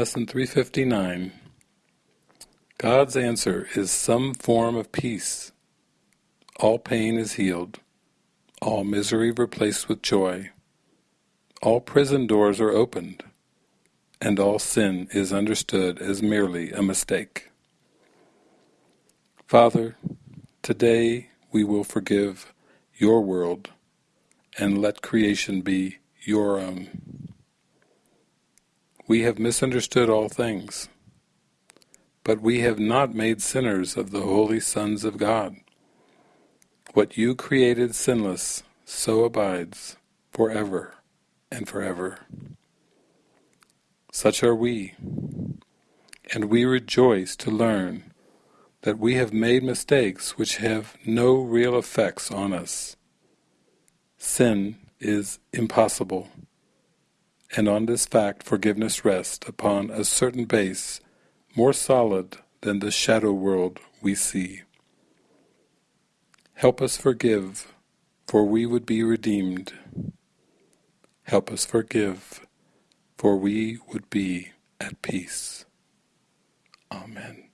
Lesson 359 God's answer is some form of peace. All pain is healed, all misery replaced with joy, all prison doors are opened, and all sin is understood as merely a mistake. Father, today we will forgive your world and let creation be your own. We have misunderstood all things, but we have not made sinners of the holy sons of God. What you created sinless, so abides forever and forever. Such are we, and we rejoice to learn that we have made mistakes which have no real effects on us. Sin is impossible and on this fact forgiveness rests upon a certain base more solid than the shadow world we see. Help us forgive, for we would be redeemed. Help us forgive, for we would be at peace. Amen.